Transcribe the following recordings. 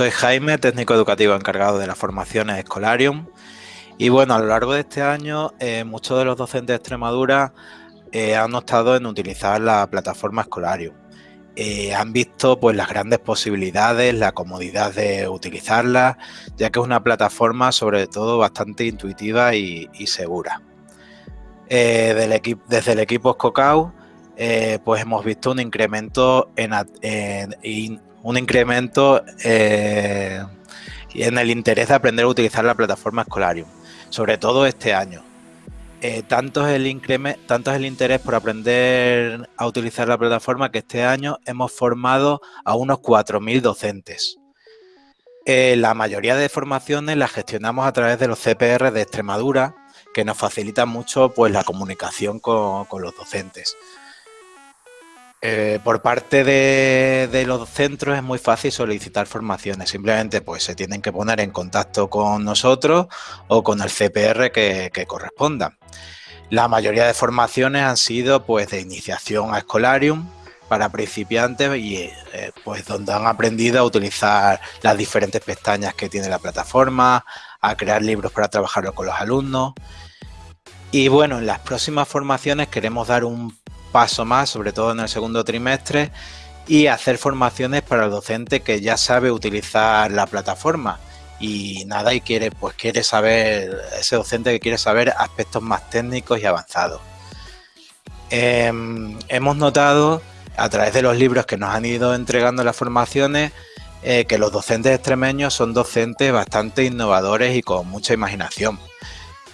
soy Jaime, técnico educativo encargado de las formaciones Escolarium. Y bueno, a lo largo de este año, eh, muchos de los docentes de Extremadura eh, han optado en utilizar la plataforma Escolarium. Eh, han visto pues las grandes posibilidades, la comodidad de utilizarla, ya que es una plataforma sobre todo bastante intuitiva y, segura. desde el equipo Scocau, pues hemos visto un incremento en, en un incremento eh, en el interés de aprender a utilizar la plataforma Escolarium, sobre todo este año. Eh, tanto, es el interés por aprender a utilizar la plataforma que este año hemos formado a unos 4.000 docentes. Eh, la mayoría de formaciones las gestionamos a través de los CPR de Extremadura, que nos facilitan mucho pues, la comunicación con los docentes. Eh, por parte de, los centros es muy fácil solicitar formaciones, simplemente pues se tienen que poner en contacto con nosotros o con el CPR que, corresponda. La mayoría de formaciones han sido pues de iniciación a Escolarium para principiantes y eh, pues donde han aprendido a utilizar las diferentes pestañas que tiene la plataforma, a crear libros para trabajar con los alumnos. Y bueno, en las próximas formaciones queremos dar un paso más, sobre todo en el segundo trimestre, y hacer formaciones para el docente que ya sabe utilizar la plataforma y nada y quiere pues quiere saber ese docente que quiere saber aspectos más técnicos y avanzados. Em, hemos notado a través de los libros que nos han ido entregando las formaciones eh, que los docentes extremeños son docentes bastante innovadores y con mucha imaginación.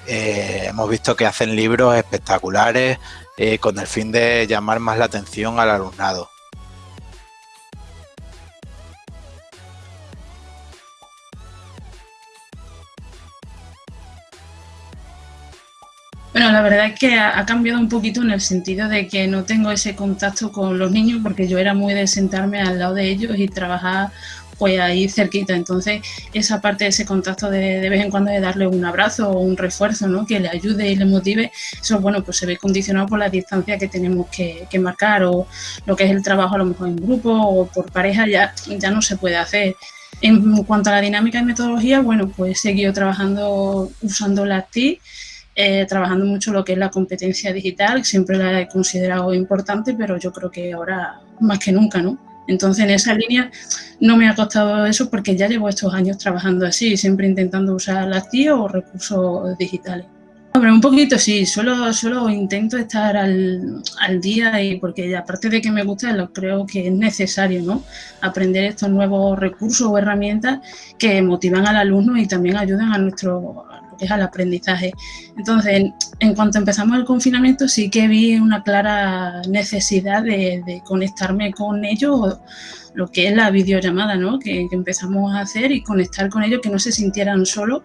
Eh, hemos visto que hacen libros espectaculares eh, con el fin de llamar más la atención al alumnado. Bueno, la verdad es que ha, cambiado un poquito en el sentido de que no tengo ese contacto con los niños porque yo era muy de sentarme al lado de ellos y trabajar pues ahí cerquita. Entonces, esa parte de ese contacto de, de vez en cuando de darle un abrazo o un refuerzo, ¿no? Que le ayude y le motive, eso, bueno, pues se ve condicionado por la distancia que tenemos que, marcar o lo que es el trabajo a lo mejor en grupo o por pareja ya, ya no se puede hacer. En cuanto a la dinámica y metodología, bueno, pues he trabajando usando las TIC, eh, trabajando mucho lo que es la competencia digital, siempre la he considerado importante, pero yo creo que ahora más que nunca, ¿no? Entonces, en esa línea no me ha costado eso porque ya llevo estos años trabajando así, siempre intentando usar las TIO o recursos digitales. Hombre, un poquito sí, solo, solo intento estar al, día y porque aparte de que me gusta, creo que es necesario ¿no? aprender estos nuevos recursos o herramientas que motivan al alumno y también ayudan a nuestro, es al aprendizaje. Entonces, en cuanto empezamos el confinamiento, sí que vi una clara necesidad de, conectarme con ellos, lo que es la videollamada, ¿no? Que, empezamos a hacer y conectar con ellos, que no se sintieran solos,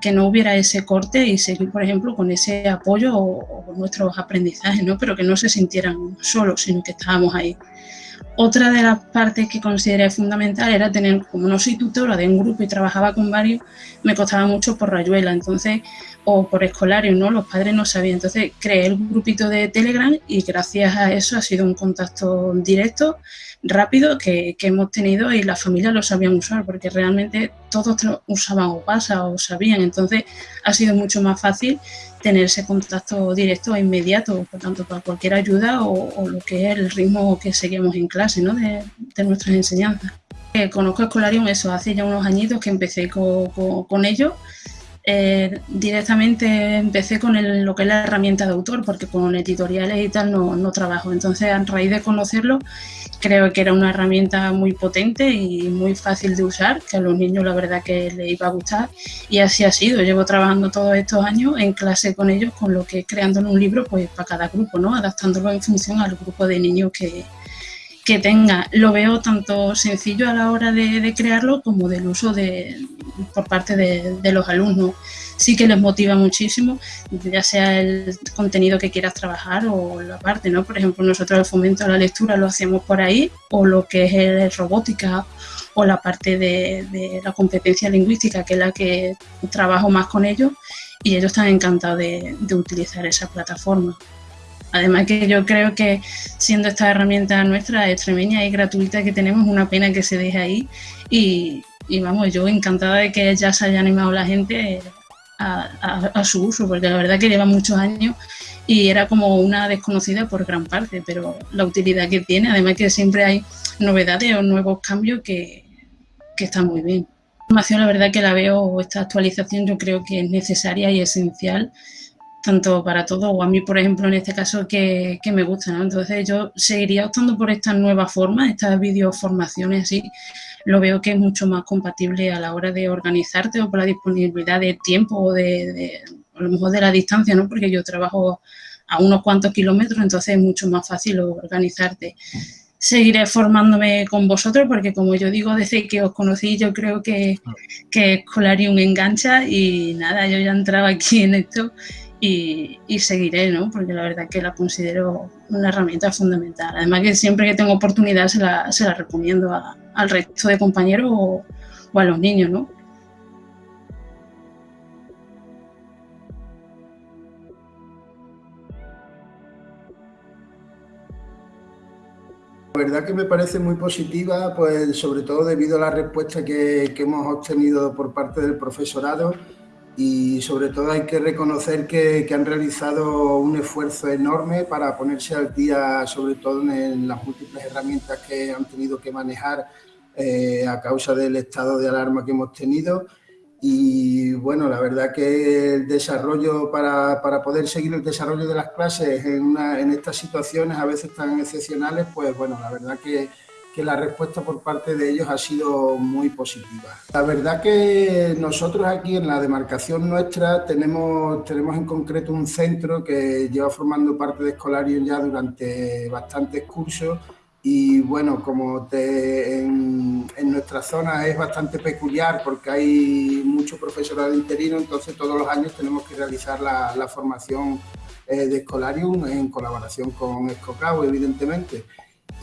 que no hubiera ese corte y seguir, por ejemplo, con ese apoyo o, o nuestros aprendizajes, ¿no? Pero que no se sintieran solos, sino que estábamos ahí. Otra de las partes que consideré fundamental era tener, como no soy tutora de un grupo y trabajaba con varios, me costaba mucho por rayuela, entonces, o por escolario, ¿no? Los padres no sabían. Entonces creé el grupito de Telegram y gracias a eso ha sido un contacto directo, rápido, que, hemos tenido y las familias lo sabían usar, porque realmente todos usaban o pasa o sabían. Entonces ha sido mucho más fácil tener ese contacto directo e inmediato, por tanto, para cualquier ayuda o, lo que es el ritmo que seguimos en clase ¿no? de, nuestras enseñanzas. Eh, conozco Escolarium eso, hace ya unos añitos que empecé con, con ellos eh, directamente empecé con lo que es la herramienta de autor, porque con editoriales y tal no, no, trabajo. Entonces, a raíz de conocerlo, creo que era una herramienta muy potente y muy fácil de usar, que a los niños la verdad que les iba a gustar. Y así ha sido. Llevo trabajando todos estos años en clase con ellos, con lo que es creando un libro pues, para cada grupo, ¿no? adaptándolo en función al grupo de niños que, que tenga. Lo veo tanto sencillo a la hora de, crearlo como del uso de, por parte de, los alumnos. Sí que les motiva muchísimo, ya sea el contenido que quieras trabajar o la parte, ¿no? Por ejemplo, nosotros el fomento a la lectura lo hacemos por ahí, o lo que es el robótica o la parte de, de la competencia lingüística, que es la que trabajo más con ellos, y ellos están encantados de utilizar esa plataforma. Además que yo creo que siendo esta herramienta nuestra extremeña y gratuita que tenemos, una pena que se deje ahí y, y vamos, yo encantada de que ya se haya animado la gente a, su uso, porque la verdad que lleva muchos años y era como una desconocida por gran parte, pero la utilidad que tiene, además que siempre hay novedades o nuevos cambios que, que están muy bien. La información, la verdad que la veo, esta actualización yo creo que es necesaria y esencial tanto para todos, o a mí, por ejemplo, en este caso, que, me gusta, ¿no? Entonces yo seguiría optando por esta nueva forma, estas videoformaciones así, lo veo que es mucho más compatible a la hora de organizarte o por la disponibilidad de tiempo o de, a lo mejor de la distancia, ¿no? Porque yo trabajo a unos cuantos kilómetros, entonces es mucho más fácil organizarte. Seguiré formándome con vosotros porque, como yo digo, desde que os conocí, yo creo que, que Escolarium engancha y nada, yo ya entraba aquí en esto y, seguiré, ¿no? Porque la verdad que la considero una herramienta fundamental. Además que siempre que tengo oportunidad se la, recomiendo al resto de compañeros o, a los niños, ¿no? La verdad que me parece muy positiva, pues sobre todo debido a la respuesta que hemos obtenido por parte del profesorado y sobre todo hay que reconocer que, han realizado un esfuerzo enorme para ponerse al día, sobre todo en las múltiples herramientas que han tenido que manejar eh, a causa del estado de alarma que hemos tenido. Y bueno, la verdad que el desarrollo, para, para poder seguir el desarrollo de las clases en, en estas situaciones a veces tan excepcionales, pues bueno, la verdad que que la respuesta por parte de ellos ha sido muy positiva. La verdad que nosotros aquí en la demarcación nuestra tenemos, tenemos en concreto un centro que lleva formando parte de Escolarium ya durante bastantes cursos y bueno, como en, nuestra zona es bastante peculiar porque hay mucho profesorado interino, entonces todos los años tenemos que realizar la, formación eh, de Escolarium en colaboración con Escocao, evidentemente.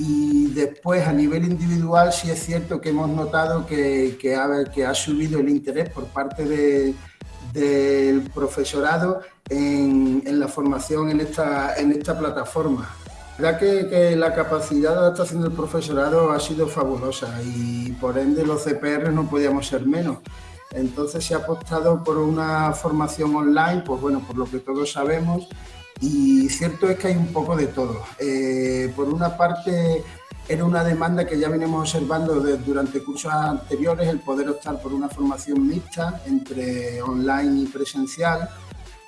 Y después, a nivel individual, sí es cierto que hemos notado que, que, ha, que ha, subido el interés por parte de, del profesorado en, en, la formación en esta, en esta plataforma. La verdad que, que, la capacidad de adaptación del profesorado ha sido fabulosa y por ende los CPR no podíamos ser menos. Entonces se ha apostado por una formación online, pues bueno, por lo que todos sabemos, y cierto es que hay un poco de todo. Eh, por una parte, era una demanda que ya venimos observando durante cursos anteriores, el poder optar por una formación mixta entre online y presencial.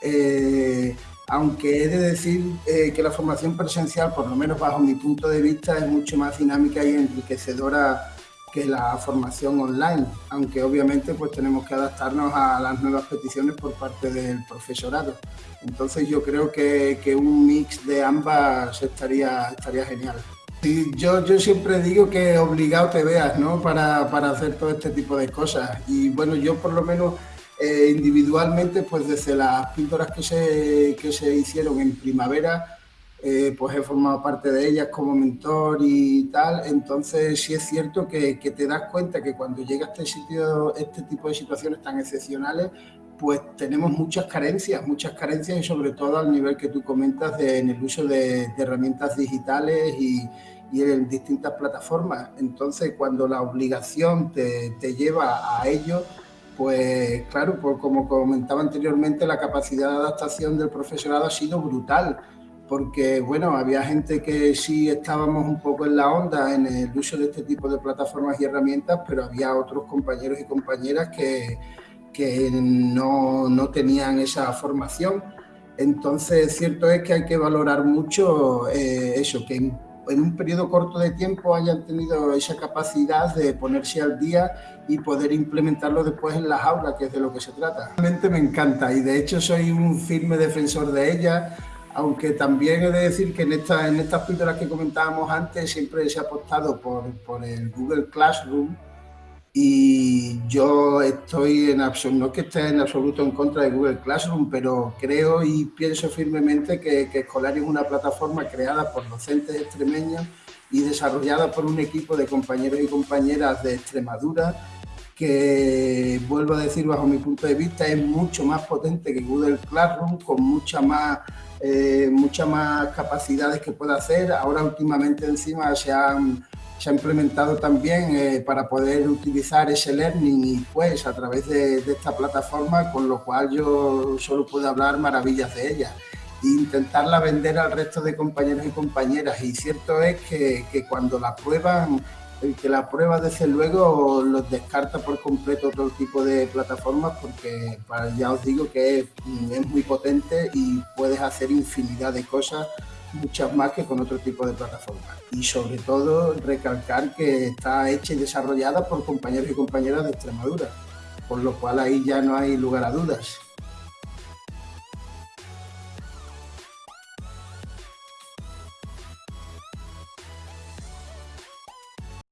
Eh, aunque he de decir eh, que la formación presencial, por lo menos bajo mi punto de vista, es mucho más dinámica y enriquecedora que la formación online, aunque obviamente pues tenemos que adaptarnos a las nuevas peticiones por parte del profesorado. Entonces yo creo que, que un mix de ambas estaría, estaría genial. Yo, yo siempre digo que obligado te veas ¿no? para, para hacer todo este tipo de cosas. Y bueno, yo por lo menos eh, individualmente, pues desde las píldoras que se, que se hicieron en primavera, eh, pues he formado parte de ellas como mentor y tal, entonces sí es cierto que, te das cuenta que cuando llega este sitio, este tipo de situaciones tan excepcionales, pues tenemos muchas carencias, muchas carencias y sobre todo al nivel que tú comentas en el uso de, herramientas digitales y, en distintas plataformas. Entonces, cuando la obligación te, te lleva a ello, pues claro, pues como comentaba anteriormente, la capacidad de adaptación del profesorado ha sido brutal porque bueno, había gente que sí estábamos un poco en la onda en el uso de este tipo de plataformas y herramientas, pero había otros compañeros y compañeras que, que no, no, tenían esa formación. Entonces, cierto es que hay que valorar mucho eh, eso, que en, un periodo corto de tiempo hayan tenido esa capacidad de ponerse al día y poder implementarlo después en las aulas, que es de lo que se trata. Realmente me encanta y de hecho soy un firme defensor de ella aunque también he de decir que en, esta, en estas píldoras que comentábamos antes siempre se ha apostado por, por el Google Classroom. Y yo estoy en absoluto, no que esté en absoluto en contra de Google Classroom, pero creo y pienso firmemente que, que Escolar es una plataforma creada por docentes extremeños y desarrollada por un equipo de compañeros y compañeras de Extremadura que vuelvo a decir bajo mi punto de vista es mucho más potente que Google Classroom con mucha más eh, muchas más capacidades que puede hacer. Ahora últimamente encima se han se ha implementado también eh, para poder utilizar ese learning y pues a través de, esta plataforma, con lo cual yo solo puedo hablar maravillas de ella e intentarla vender al resto de compañeros y compañeras. Y cierto es que, que cuando la prueban el que la prueba desde luego los descarta por completo otro tipo de plataformas porque ya os digo que es, muy potente y puedes hacer infinidad de cosas, muchas más que con otro tipo de plataformas. Y sobre todo recalcar que está hecha y desarrollada por compañeros y compañeras de Extremadura, por lo cual ahí ya no hay lugar a dudas.